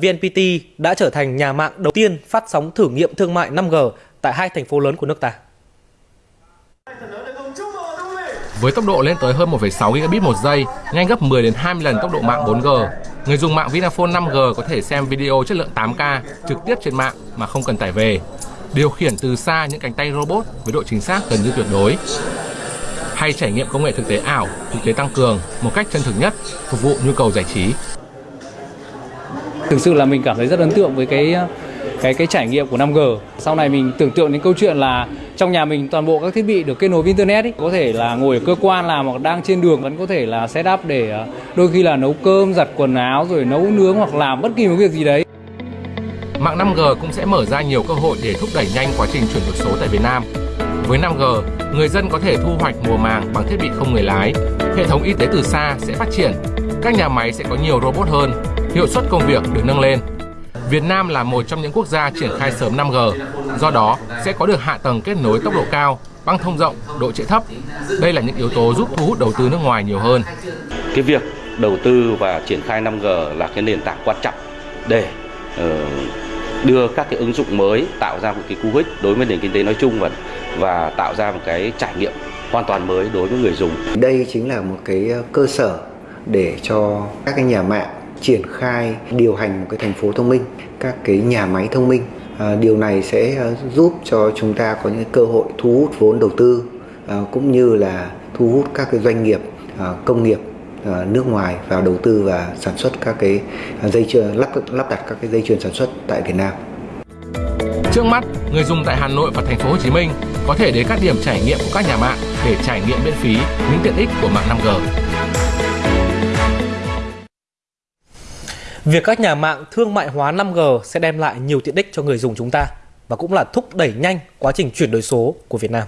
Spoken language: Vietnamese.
VNPT đã trở thành nhà mạng đầu tiên phát sóng thử nghiệm thương mại 5G tại hai thành phố lớn của nước ta. Với tốc độ lên tới hơn 1,6 gigabit một giây, nhanh gấp 10 đến 20 lần tốc độ mạng 4G, người dùng mạng Vinaphone 5G có thể xem video chất lượng 8K trực tiếp trên mạng mà không cần tải về, điều khiển từ xa những cánh tay robot với độ chính xác gần như tuyệt đối, hay trải nghiệm công nghệ thực tế ảo, thực tế tăng cường một cách chân thực nhất, phục vụ nhu cầu giải trí. Thực sự là mình cảm thấy rất ấn tượng với cái cái cái trải nghiệm của 5G. Sau này mình tưởng tượng đến câu chuyện là trong nhà mình toàn bộ các thiết bị được kết nối với internet ý. có thể là ngồi ở cơ quan làm hoặc đang trên đường vẫn có thể là set up để ờ, đôi khi là nấu cơm, giặt quần áo rồi nấu nướng hoặc làm bất kỳ một việc gì đấy. Mạng 5G cũng sẽ mở ra nhiều cơ hội để thúc đẩy nhanh quá trình chuyển đổi số tại Việt Nam. Với 5G, người dân có thể thu hoạch mùa màng bằng thiết bị không người lái, hệ thống y tế từ xa sẽ phát triển, các nhà máy sẽ có nhiều robot hơn, hiệu suất công việc được nâng lên. Việt Nam là một trong những quốc gia triển khai sớm 5G, do đó sẽ có được hạ tầng kết nối tốc độ cao, băng thông rộng, độ trễ thấp. Đây là những yếu tố giúp thu hút đầu tư nước ngoài nhiều hơn. Cái việc đầu tư và triển khai 5G là cái nền tảng quan trọng để uh, đưa các cái ứng dụng mới tạo ra một cái cú hích đối với nền kinh tế nói chung và và tạo ra một cái trải nghiệm hoàn toàn mới đối với người dùng. Đây chính là một cái cơ sở để cho các cái nhà mạng triển khai điều hành một cái thành phố thông minh, các cái nhà máy thông minh. À, điều này sẽ ờ, giúp cho chúng ta có những cơ hội thu hút vốn đầu tư à, cũng như là thu hút các cái doanh nghiệp à, công nghiệp à, nước ngoài vào đầu tư và sản xuất các cái dây chuyền lắp lắp đặt các cái dây chuyền sản xuất tại Việt Nam. Trước mắt, người dùng tại Hà Nội và thành phố Hồ Chí Minh có thể đến các điểm trải nghiệm của các nhà mạng để trải nghiệm miễn phí những tiện ích của mạng 5G. Việc các nhà mạng thương mại hóa 5G sẽ đem lại nhiều tiện ích cho người dùng chúng ta và cũng là thúc đẩy nhanh quá trình chuyển đổi số của Việt Nam.